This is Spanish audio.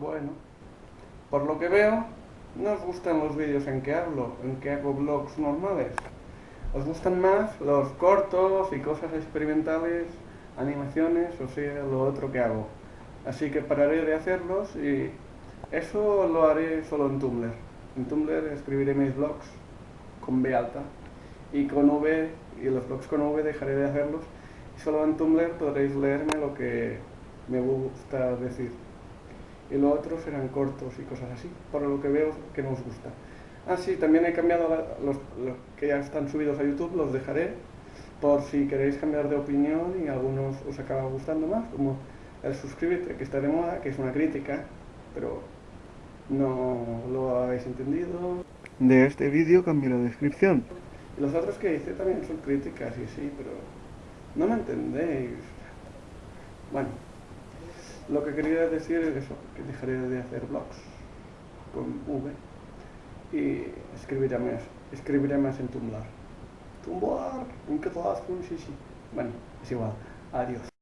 Bueno, por lo que veo, no os gustan los vídeos en que hablo, en que hago vlogs normales. Os gustan más los cortos y cosas experimentales, animaciones, o sea, lo otro que hago. Así que pararé de hacerlos y eso lo haré solo en Tumblr. En Tumblr escribiré mis vlogs con B alta y con V, y los vlogs con V dejaré de hacerlos y solo en Tumblr podréis leerme lo que me gusta decir y los otros serán cortos y cosas así, por lo que veo que nos gusta. Ah, sí, también he cambiado los, que ya están subidos a YouTube, los dejaré por si queréis cambiar de opinión y algunos os acaba gustando más, como el suscríbete que está de moda, que es una crítica, pero no lo habéis entendido. De este vídeo cambio la descripción. Y los otros que hice también son críticas y sí, pero no me entendéis. Bueno. Lo que quería decir es eso, que dejaré de hacer blogs con V y escribiré más, escribiré más en Tumblr. Tumblr, en catalán, sí, sí. Bueno, es igual. Adiós.